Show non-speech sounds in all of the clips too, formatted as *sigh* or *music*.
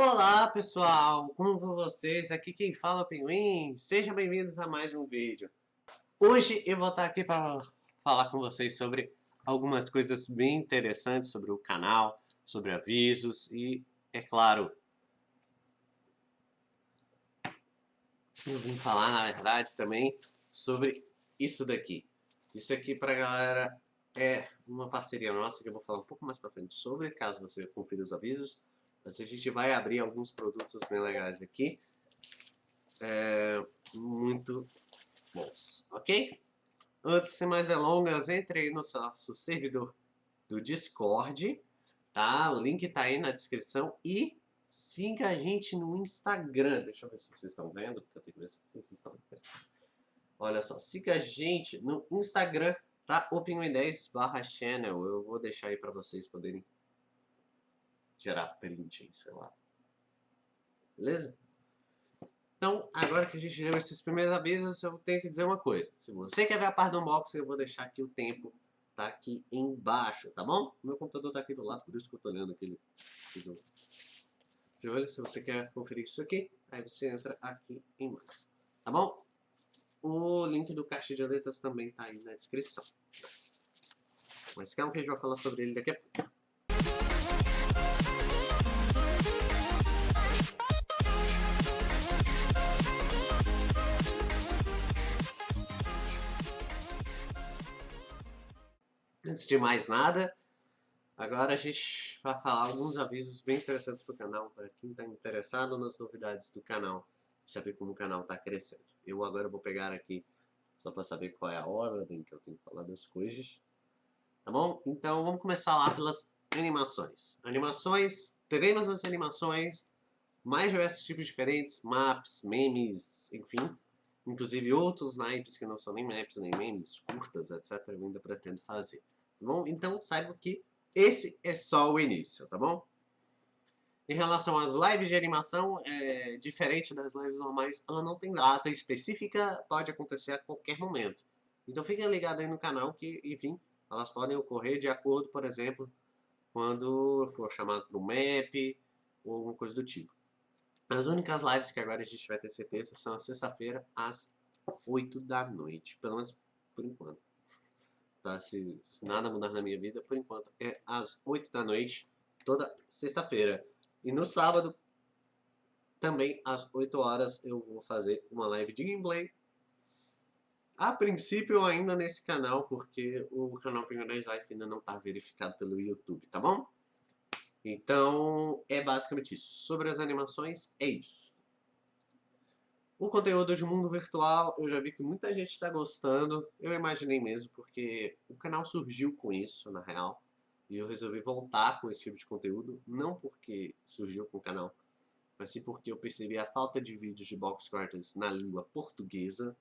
Olá pessoal, como vão vocês? Aqui quem fala é o Pinguim, sejam bem-vindos a mais um vídeo. Hoje eu vou estar aqui para falar com vocês sobre algumas coisas bem interessantes sobre o canal, sobre avisos e, é claro, eu vim falar na verdade também sobre isso daqui. Isso aqui para galera é uma parceria nossa que eu vou falar um pouco mais para frente sobre, caso você confira os avisos. Mas a gente vai abrir alguns produtos bem legais aqui. É, muito bons, ok? Antes, sem mais delongas, entre aí no nosso servidor do Discord, tá? O link tá aí na descrição e siga a gente no Instagram. Deixa eu ver se vocês estão vendo, porque eu tenho que ver se vocês estão vendo. Olha só, siga a gente no Instagram, tá? Opinion10 barra channel. Eu vou deixar aí para vocês poderem gerar print sei lá. Beleza? Então, agora que a gente deu esses primeiros avisos, eu tenho que dizer uma coisa. Se você quer ver a parte do unboxing, eu vou deixar aqui o tempo, tá aqui embaixo, tá bom? Meu computador tá aqui do lado, por isso que eu tô olhando aquele... De olho, se você quer conferir isso aqui, aí você entra aqui embaixo, tá bom? O link do caixa de letras também tá aí na descrição. Mas calma que a gente vai falar sobre ele daqui a pouco. Antes de mais nada, agora a gente vai falar alguns avisos bem interessantes para o canal, para quem está interessado nas novidades do canal, saber como o canal está crescendo. Eu agora vou pegar aqui, só para saber qual é a ordem que eu tenho que falar das coisas, tá bom? Então vamos começar lá pelas animações. Animações, teremos as animações, mais diversos tipos diferentes, maps, memes, enfim, inclusive outros naipes que não são nem maps nem memes, curtas, etc. Eu ainda pretendo fazer tá bom? Então saiba que esse é só o início, tá bom? Em relação às lives de animação, é diferente das lives normais, ela não tem data específica, pode acontecer a qualquer momento. Então fiquem ligados aí no canal que, enfim, elas podem ocorrer de acordo, por exemplo, quando for chamado para um map ou alguma coisa do tipo. As únicas lives que agora a gente vai ter certeza são a sexta-feira às 8 da noite, pelo menos por enquanto tá? Se, se, nada mudar na minha vida, por enquanto, é às 8 da noite, toda sexta-feira. E no sábado, também às 8 horas, eu vou fazer uma live de gameplay. A princípio, ainda nesse canal, porque o canal Pinguinês Life ainda não está verificado pelo YouTube, tá bom? Então, é basicamente isso. Sobre as animações, é isso. O conteúdo de mundo virtual, eu já vi que muita gente está gostando. Eu imaginei mesmo, porque o canal surgiu com isso, na real. E eu resolvi voltar com esse tipo de conteúdo. Não porque surgiu com o canal, mas sim porque eu percebi a falta de vídeos de box quarters na língua portuguesa.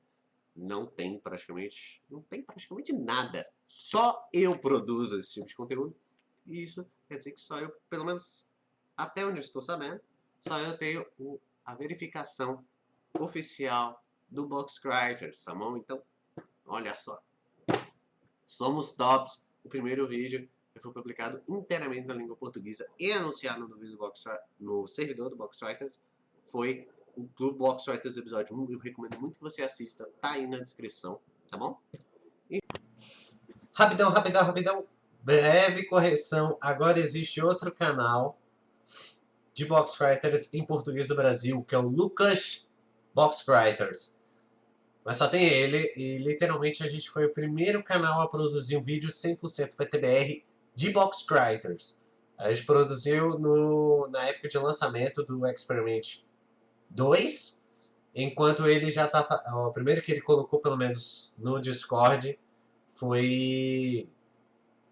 Não tem praticamente, não tem praticamente nada. Só eu produzo esse tipo de conteúdo. E isso quer dizer que só eu, pelo menos até onde eu estou sabendo, só eu tenho a verificação oficial do Box Writers, tá bom? Então, olha só. Somos tops. O primeiro vídeo foi publicado inteiramente na língua portuguesa e anunciado no, Box, no servidor do Box Writers foi o Clube Box Writers episódio 1. Eu recomendo muito que você assista, tá aí na descrição, tá bom? E... Rapidão, rapidão, rapidão. Breve correção. Agora existe outro canal de Box Writers em português do Brasil, que é o Lucas Box Writers. Mas só tem ele, e literalmente a gente foi o primeiro canal a produzir um vídeo 100% PTBR de Box Writers. A gente produziu no, na época de lançamento do Experiment 2, enquanto ele já tá... O primeiro que ele colocou, pelo menos no Discord, foi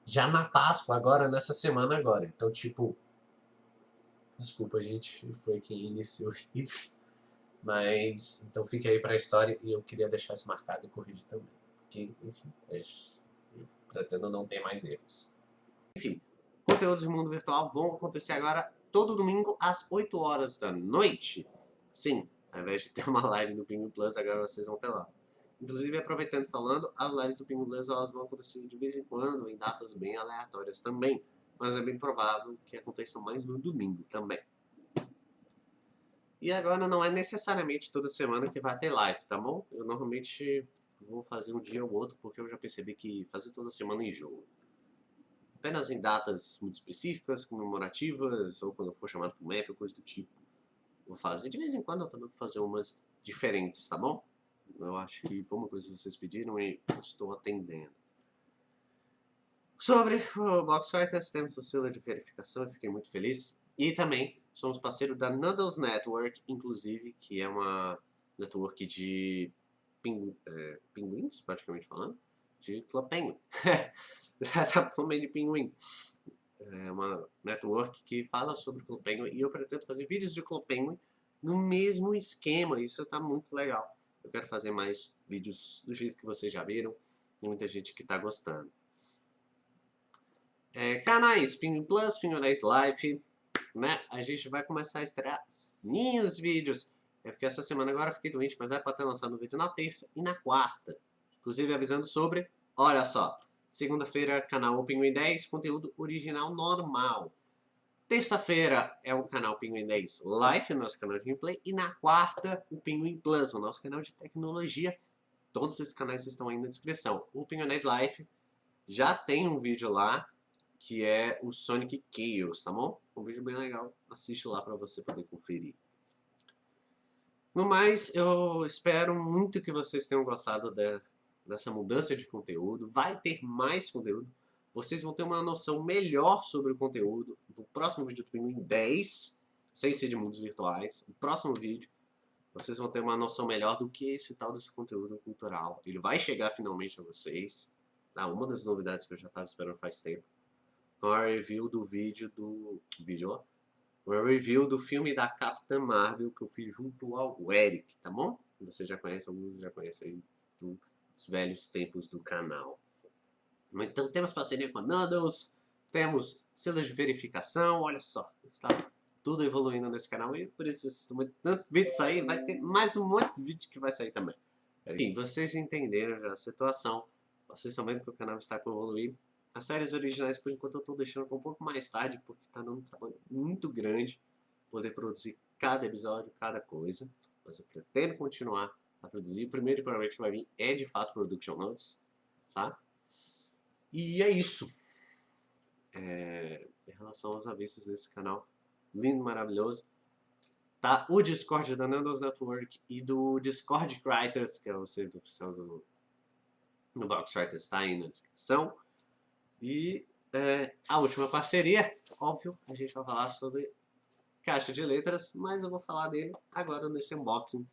já na Páscoa, agora, nessa semana agora. Então, tipo... Desculpa, gente, foi quem iniciou isso. Mas, então fique aí para a história e eu queria deixar isso marcado e corrigir também. Que, enfim, é, eu pretendo não ter mais erros. Enfim, conteúdos do mundo virtual vão acontecer agora todo domingo às 8 horas da noite. Sim, ao invés de ter uma live no Pingu Plus, agora vocês vão ter lá. Inclusive, aproveitando falando, as lives do Pingu Plus elas vão acontecer de vez em quando, em datas bem aleatórias também. Mas é bem provável que aconteçam mais no domingo também. E agora não é necessariamente toda semana que vai ter live, tá bom? Eu normalmente vou fazer um dia ou outro, porque eu já percebi que fazer toda semana enjoa. Apenas em datas muito específicas, comemorativas, ou quando eu for chamado para um map, coisa do tipo. Vou fazer. De vez em quando eu também vou fazer umas diferentes, tá bom? Eu acho que foi uma coisa que vocês pediram e estou atendendo. Sobre o Box Fighters, temos o selo de verificação, eu fiquei muito feliz. E também somos parceiro da Noodles Network, inclusive, que é uma network de pingu é, pinguins, praticamente falando, de Club Penguin. também *laughs* de pinguim. É uma network que fala sobre Club Penguin e eu pretendo fazer vídeos de Club Penguin no mesmo esquema, isso está muito legal. Eu quero fazer mais vídeos do jeito que vocês já viram, e muita gente que está gostando. É, canais Pinguim Plus, Pinguim Life, né? A gente vai começar a estrear sim os vídeos. É porque essa semana agora fiquei doente, mas é para ter lançado um vídeo na terça e na quarta. Inclusive avisando sobre, olha só, segunda-feira canal Pinguim 10, conteúdo original normal. Terça-feira é o canal Pinguim 10 Live, nosso canal de gameplay. E na quarta, o Pinguim Plus, o nosso canal de tecnologia. Todos esses canais estão aí na descrição. O Pinguim 10 Live já tem um vídeo lá que é o Sonic Chaos, tá bom? Um vídeo bem legal, assiste lá para você poder conferir. No mais, eu espero muito que vocês tenham gostado de, dessa mudança de conteúdo. Vai ter mais conteúdo. Vocês vão ter uma noção melhor sobre o conteúdo no próximo vídeo do Pinguim 10, sem ser de mundos virtuais. No próximo vídeo, vocês vão ter uma noção melhor do que esse tal desse conteúdo cultural. Ele vai chegar finalmente a vocês. Ah, uma das novidades que eu já estava esperando faz tempo com a review do vídeo do... vídeo, ó. Uma review do filme da Capitã Marvel que eu fiz junto ao Eric, tá bom? Você já conhece, alguns já conhecem aí dos velhos tempos do canal. Então temos parceria com a Noodles, temos selos de verificação, olha só, está tudo evoluindo nesse canal e por isso vocês estão muito tanto vídeo sair, vai ter mais um monte de vídeo que vai sair também. Enfim, vocês entenderam já a situação, vocês estão vendo que o canal está por evoluir, as séries originais, por enquanto, eu estou deixando para um pouco mais tarde, porque está dando um trabalho muito grande poder produzir cada episódio, cada coisa. Mas eu pretendo continuar a produzir. O primeiro provavelmente que vai vir é, de fato, Production Notes, tá? E é isso. É, em relação aos avisos desse canal lindo, maravilhoso, tá o Discord da Nandos Network e do Discord Writers, que é o serviço do, do Box Writers, está aí na descrição. E é, a última parceria, óbvio, a gente vai falar sobre caixa de letras, mas eu vou falar dele agora nesse unboxing.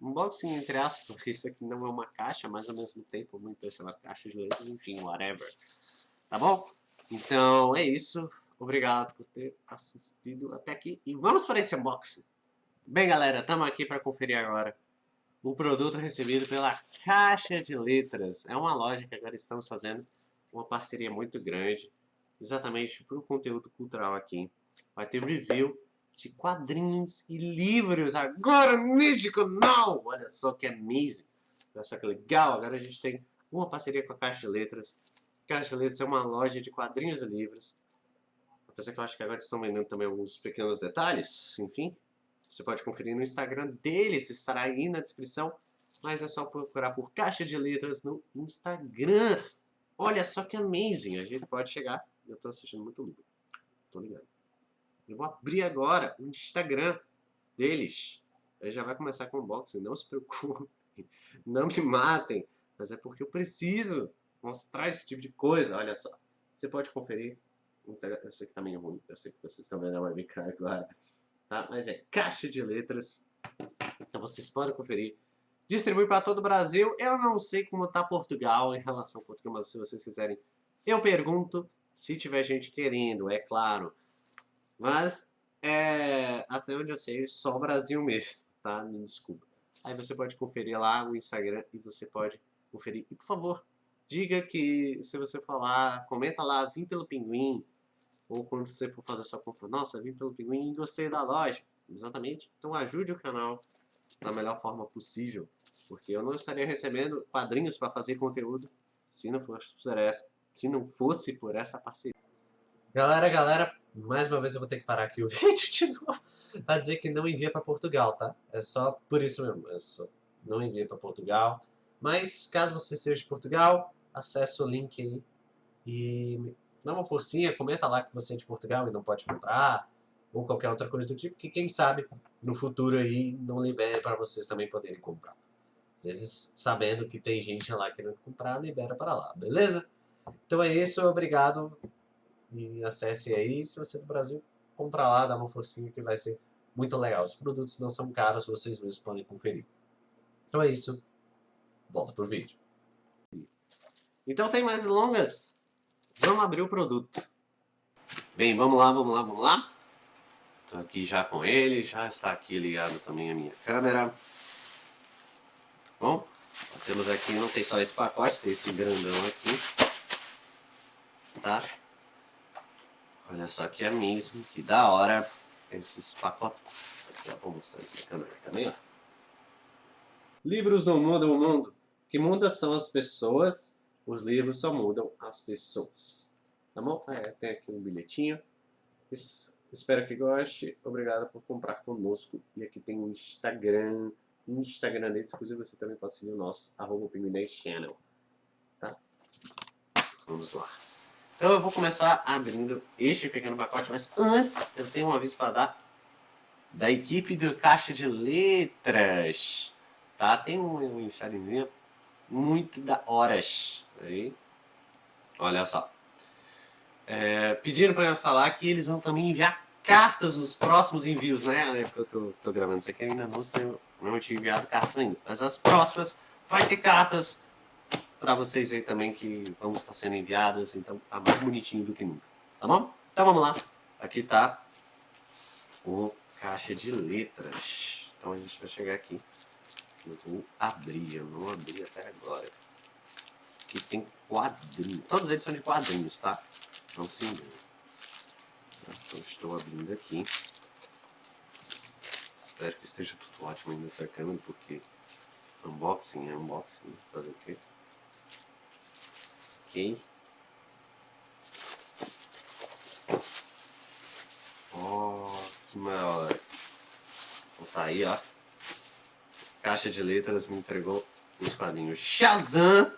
Unboxing entre aspas, porque isso aqui não é uma caixa, mas ao mesmo tempo muito uma caixa de letras, enfim, whatever. Tá bom? Então é isso. Obrigado por ter assistido até aqui. E vamos para esse unboxing. Bem, galera, estamos aqui para conferir agora o produto recebido pela Caixa de Letras. É uma loja que agora estamos fazendo uma parceria muito grande, exatamente para o conteúdo cultural aqui. Vai ter review de quadrinhos e livros agora neste canal! Olha só que amazing! Olha só que legal! Agora a gente tem uma parceria com a Caixa de Letras. Caixa de Letras é uma loja de quadrinhos e livros. Apesar que eu acho que agora estão vendendo também alguns pequenos detalhes, enfim. Você pode conferir no Instagram deles, estará aí na descrição. Mas é só procurar por Caixa de Letras no Instagram. Olha só que amazing, a gente pode chegar... Eu tô assistindo muito livro, tô ligado. Eu vou abrir agora o Instagram deles. Aí já vai começar com unboxing, não se preocupem, *laughs* não me matem, mas é porque eu preciso mostrar esse tipo de coisa, olha só. Você pode conferir, eu sei que tá meio ruim, eu sei que vocês estão vendo a webcam agora, tá? Mas é caixa de letras, então vocês podem conferir distribui para todo o Brasil. Eu não sei como está Portugal em relação ao Portugal, mas se vocês quiserem, eu pergunto se tiver gente querendo, é claro. Mas, é, até onde eu sei, só o Brasil mesmo, tá? Me desculpa. Aí você pode conferir lá o Instagram e você pode conferir. E, por favor, diga que se você falar, comenta lá, vim pelo Pinguim. Ou quando você for fazer sua compra, nossa, vim pelo Pinguim e gostei da loja. Exatamente. Então ajude o canal da melhor forma possível. Porque eu não estaria recebendo quadrinhos para fazer conteúdo se não fosse por essa, se não fosse por essa parceria. Galera, galera, mais uma vez eu vou ter que parar aqui o *laughs* vídeo de novo pra dizer que não envia para Portugal, tá? É só por isso mesmo, é só não envia para Portugal. Mas caso você seja de Portugal, acesse o link aí e dá uma forcinha, comenta lá que você é de Portugal e não pode comprar, ou qualquer outra coisa do tipo, que quem sabe no futuro aí não libere para vocês também poderem comprar. Às vezes, sabendo que tem gente lá querendo comprar, libera para lá, beleza? Então é isso, obrigado e acesse aí. Se você é do Brasil, compra lá, dá uma forcinha que vai ser muito legal. Os produtos não são caros, vocês mesmos podem conferir. Então é isso, volta pro vídeo. Então, sem mais delongas, vamos abrir o produto. Bem, vamos lá, vamos lá, vamos lá. Estou aqui já com ele, já está aqui ligado também a minha câmera. Bom, temos aqui, não tem só esse pacote, tem esse grandão aqui. Tá? Olha só que é mesmo, que da hora esses pacotes. Já vou mostrar esse câmera também, ó. Livros não mudam o mundo. O que muda são as pessoas, os livros só mudam as pessoas. Tá bom? É, tem aqui um bilhetinho. Isso. Espero que goste. Obrigado por comprar conosco. E aqui tem um Instagram. Instagram deles, inclusive você também pode seguir o nosso, arroba Channel. Tá? Vamos lá. Então eu vou começar abrindo este pequeno pacote, mas antes eu tenho um aviso para dar da equipe do Caixa de Letras. Tá? Tem um, um muito da horas. Aí. Olha só. É, pediram para falar que eles vão também enviar cartas nos próximos envios, né? Na época que eu tô gravando isso aqui ainda não, tenho, não tinha enviado cartas ainda. Mas as próximas vai ter cartas para vocês aí também que vão estar sendo enviadas, então tá mais bonitinho do que nunca, tá bom? Então vamos lá, aqui tá o caixa de letras, então a gente vai chegar aqui, eu vou abrir, eu não abri até agora, aqui tem quadrinhos, todos eles são de quadrinhos, tá? Não se engane. Então estou abrindo aqui, espero que esteja tudo ótimo aí nessa câmera, porque unboxing é unboxing, fazer o quê? Ok. Oh, que maior. Então tá aí, ó. Caixa de letras me entregou os quadrinhos Shazam,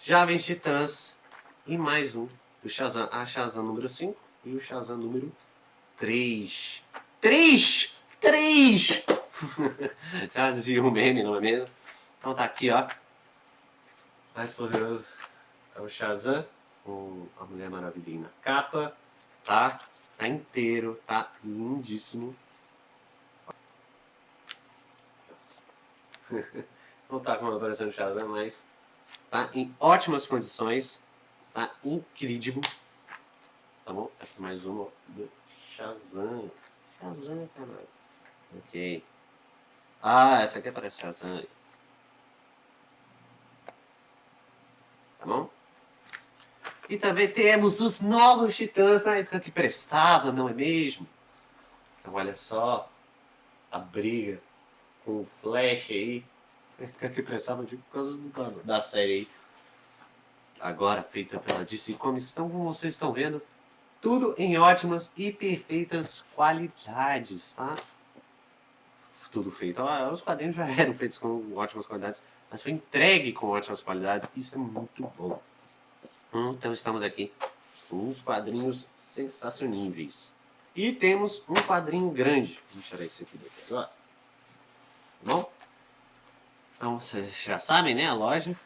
Jovens Titãs e mais um do Shazam. A Shazam número 5 e o Shazam número 3. 3! 3! *laughs* Já dizia um meme, não é mesmo? Então tá aqui, ó. Mais poderoso é o Shazam, com a Mulher Maravilha na capa, tá? Tá inteiro, tá lindíssimo. *laughs* Não tá como aparecendo o Shazam, mas tá em ótimas condições, tá incrível. Tá bom? Aqui mais uma do Shazam. Shazam, caralho. Ok. Ah, essa aqui aparece Shazam. Tá bom? E também temos os novos titãs na época que prestava, não é mesmo? Então olha só a briga com o Flash aí. Na época que prestava, digo, por causa da, da série aí. Agora feita pela DC Comics. Então, como vocês estão vendo, tudo em ótimas e perfeitas qualidades, tá? Tudo feito. Os quadrinhos já *laughs* eram feitos com ótimas qualidades, mas foi entregue com ótimas qualidades. Isso é muito bom. Então estamos aqui com uns quadrinhos sensacioníveis. E temos um quadrinho grande. Vou tirar esse aqui daqui agora. Tá bom? Então vocês já sabem, né? A loja.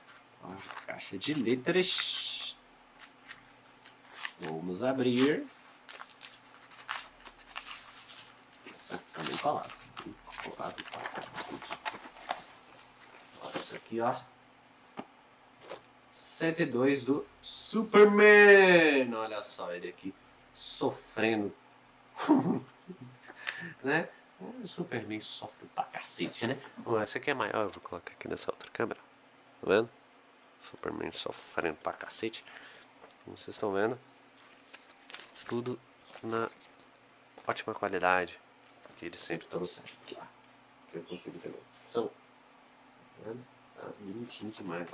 A caixa de letras. Vamos abrir. Essa tá bem colado. Colado. Olha isso aqui, ó. 102 do Superman. Olha só ele aqui sofrendo. *laughs* né? O Superman sofre pra cacete, né? Bom, essa aqui é maior, eu vou colocar aqui nessa outra câmera. Tá vendo? Superman sofrendo pra cacete. Como vocês estão vendo. Tudo na ótima qualidade que ele sempre trouxe aqui, ó. Que eu consigo ter São. Tá vendo? Tá bonitinho demais.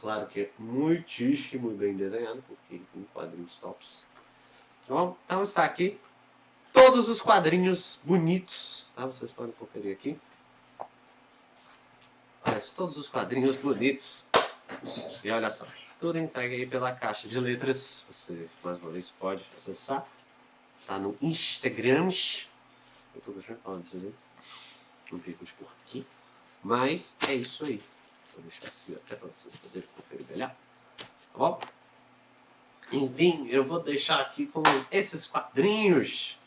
Claro que é muitíssimo bem desenhado, porque tem quadrinhos tops. Tá bom? Então está aqui todos os quadrinhos bonitos, tá? Vocês podem conferir aqui. Olha, todos os quadrinhos bonitos. E olha só, tudo entregue aí pela caixa de letras. Você, mais uma vez, pode acessar. Tá no Instagram. Eu tô deixando falar disso aí. Não fico por aqui. Mas é isso aí. Vou deixar assim até para vocês poderem conferir melhor. Tá bom? Enfim, eu vou deixar aqui com esses quadrinhos.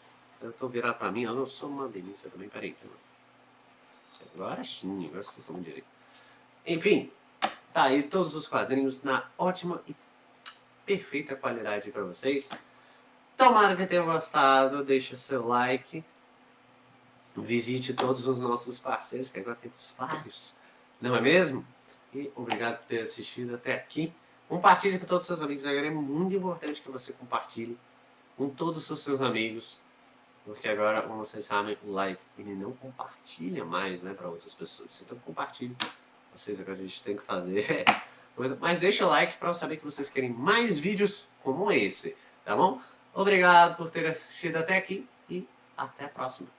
Eu tô virado pra mim, eu não sou uma delícia também, peraí. Agora sim, agora vocês estão direito. Enfim, tá aí todos os quadrinhos na ótima e perfeita qualidade para vocês. Tomara que tenham gostado, deixa seu like. Visite todos os nossos parceiros, que agora temos vários, não é mesmo? E obrigado por ter assistido até aqui. Compartilhe com todos os seus amigos, agora é muito importante que você compartilhe com todos os seus amigos. Porque agora, como vocês sabem, o like ele não compartilha mais né, para outras pessoas. Então compartilhe. Vocês agora a gente tem que fazer *laughs* Mas deixa o like para eu saber que vocês querem mais vídeos como esse. Tá bom? Obrigado por ter assistido até aqui e até a próxima.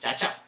Tchau, tchau.